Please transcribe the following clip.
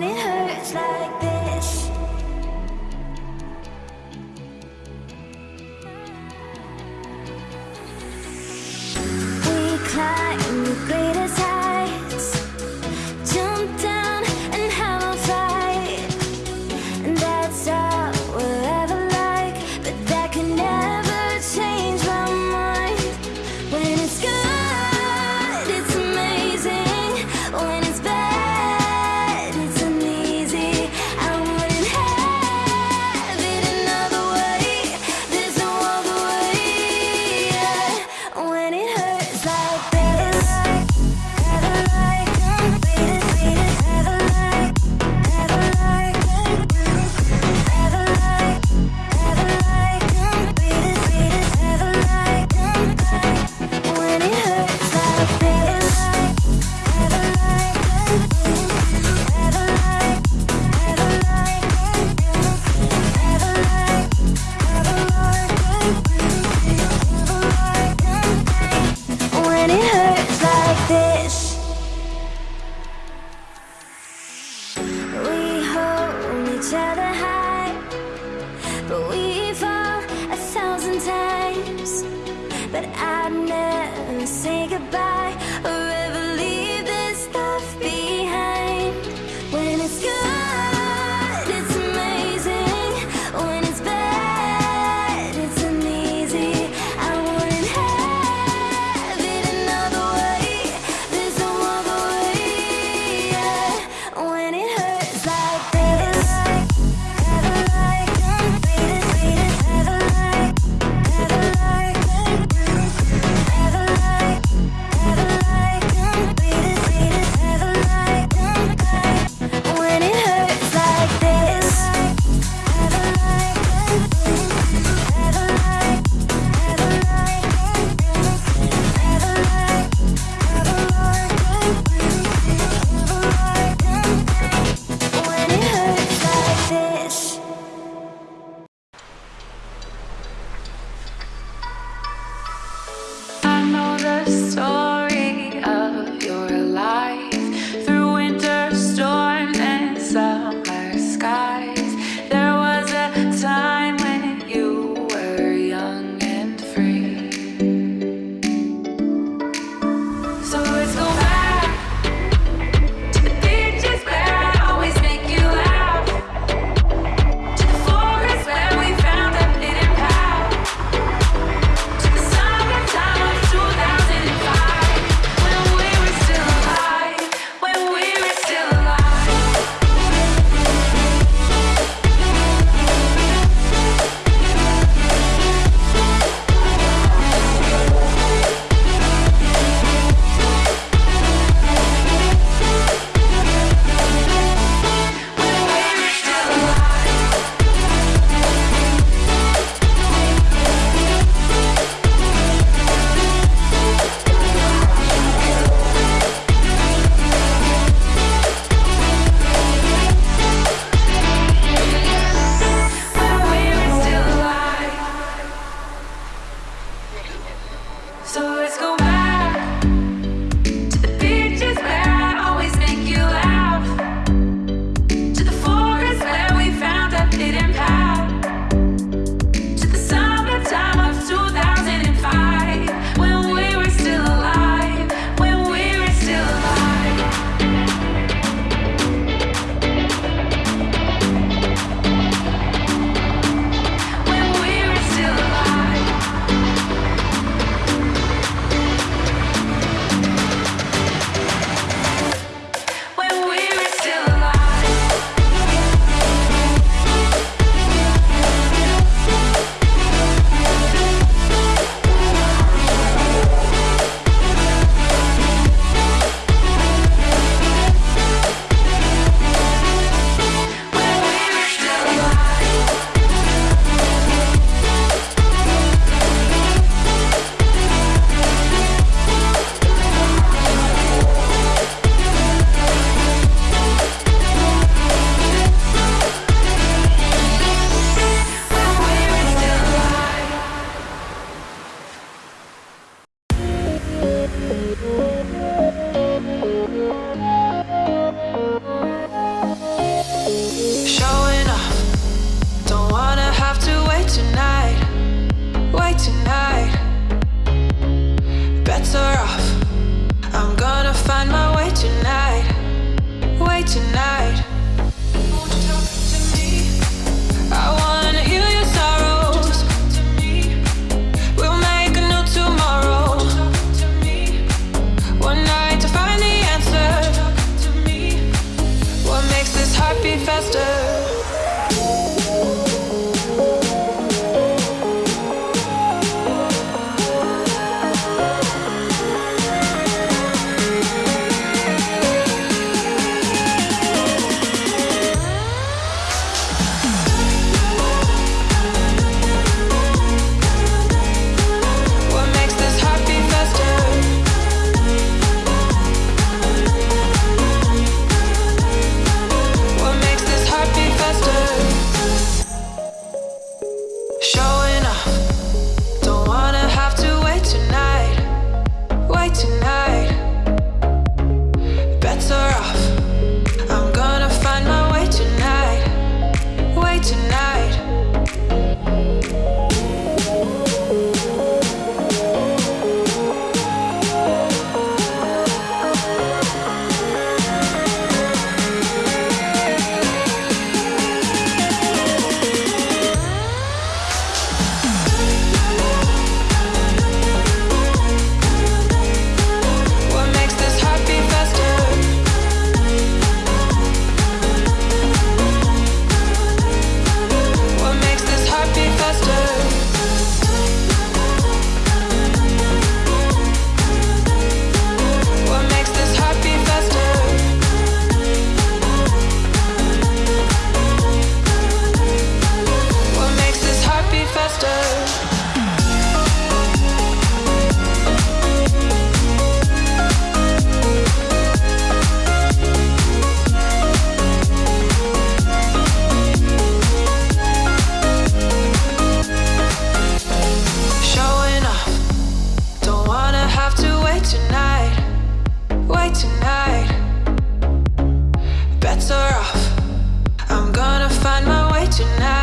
when it hurts like this. Say goodbye Tonight